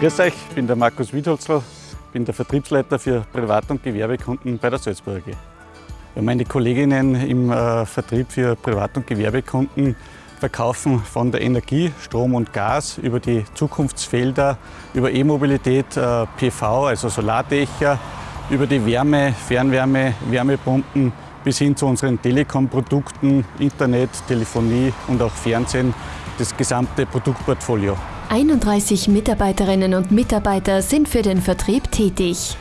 Grüß euch, ich bin der Markus Wiedholzl, bin der Vertriebsleiter für Privat- und Gewerbekunden bei der Salzburger AG. Ja, meine Kolleginnen im äh, Vertrieb für Privat- und Gewerbekunden verkaufen von der Energie, Strom und Gas über die Zukunftsfelder, über E-Mobilität, äh, PV, also Solardächer, über die Wärme, Fernwärme, Wärmepumpen bis hin zu unseren Telekom-Produkten, Internet, Telefonie und auch Fernsehen, das gesamte Produktportfolio. 31 Mitarbeiterinnen und Mitarbeiter sind für den Vertrieb tätig.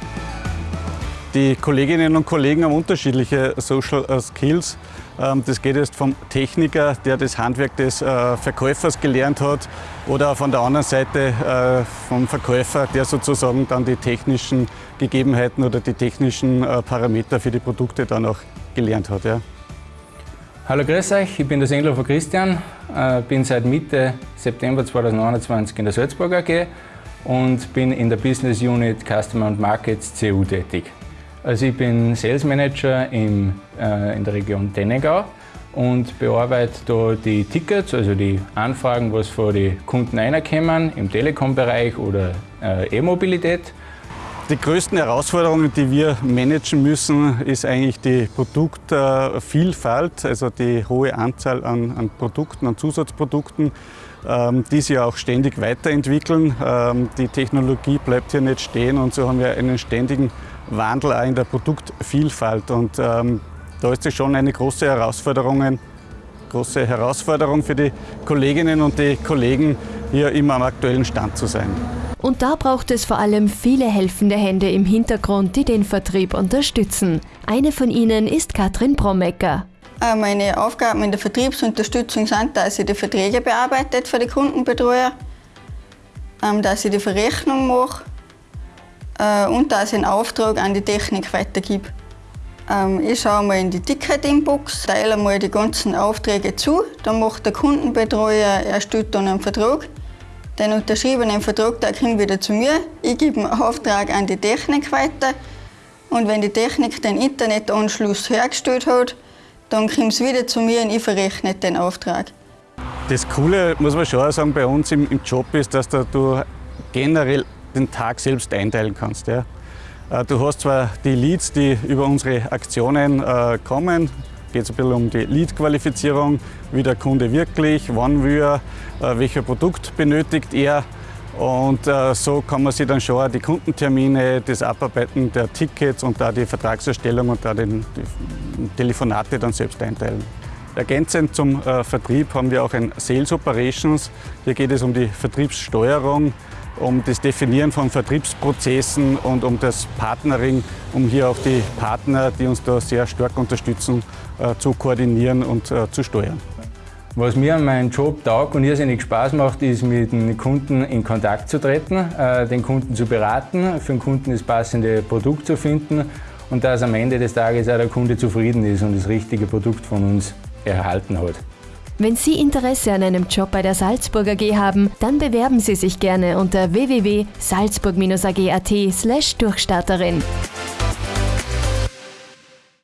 Die Kolleginnen und Kollegen haben unterschiedliche Social äh, Skills. Ähm, das geht jetzt vom Techniker, der das Handwerk des äh, Verkäufers gelernt hat, oder von der anderen Seite äh, vom Verkäufer, der sozusagen dann die technischen Gegebenheiten oder die technischen Parameter für die Produkte dann auch gelernt hat. Hallo, grüß euch, ich bin der Senglofer Christian, bin seit Mitte September 2021 in der Salzburg AG und bin in der Business Unit Customer and Markets CU tätig. Also ich bin Sales Manager im, äh, in der Region Dennegau und bearbeite da die Tickets, also die Anfragen, was von den Kunden reinkommen, im Telekom-Bereich oder äh, E-Mobilität. Die größten Herausforderungen, die wir managen müssen, ist eigentlich die Produktvielfalt, also die hohe Anzahl an, an Produkten, an Zusatzprodukten, ähm, die sich auch ständig weiterentwickeln. Ähm, die Technologie bleibt hier nicht stehen und so haben wir einen ständigen Wandel auch in der Produktvielfalt. Und ähm, da ist es schon eine große Herausforderung, große Herausforderung für die Kolleginnen und die Kollegen, hier immer am aktuellen Stand zu sein. Und da braucht es vor allem viele helfende Hände im Hintergrund, die den Vertrieb unterstützen. Eine von ihnen ist Katrin Brommecker. Äh, meine Aufgaben in der Vertriebsunterstützung sind, dass ich die Verträge bearbeitet für die Kundenbetreuer, ähm, dass ich die Verrechnung mache, äh, und dass ich einen Auftrag an die Technik weitergebe. Ähm, ich schaue mal in die Ticket-Inbox, teile einmal die ganzen Aufträge zu, dann macht der Kundenbetreuer, erstellt dann einen Vertrag. Den unterschriebenen Vertrag kommt wieder zu mir. Ich gebe einen Auftrag an die Technik weiter. Und wenn die Technik den Internetanschluss hergestellt hat, dann kommt es wieder zu mir und ich verrechne den Auftrag. Das Coole, muss man schon sagen, bei uns im, im Job ist, dass du generell den Tag selbst einteilen kannst. Ja. Äh, du hast zwar die Leads, die über unsere Aktionen äh, kommen, geht es ein bisschen um die Lead-Qualifizierung, wie der Kunde wirklich, wann wir, äh, welcher Produkt benötigt er. Und äh, so kann man sich dann schon die Kundentermine, das Abarbeiten der Tickets und da die Vertragserstellung und da die Telefonate dann selbst einteilen. Ergänzend zum äh, Vertrieb haben wir auch ein Sales Operations. Hier geht es um die Vertriebssteuerung, um das Definieren von Vertriebsprozessen und um das Partnering, um hier auch die Partner, die uns da sehr stark unterstützen, äh, zu koordinieren und äh, zu steuern. Was mir an meinem Job taugt und irrsinnig Spaß macht, ist mit den Kunden in Kontakt zu treten, äh, den Kunden zu beraten, für den Kunden das passende Produkt zu finden und dass am Ende des Tages auch der Kunde zufrieden ist und das richtige Produkt von uns erhalten hat. Wenn Sie Interesse an einem Job bei der Salzburger AG haben, dann bewerben Sie sich gerne unter www.salzburg-ag.at/durchstarterin.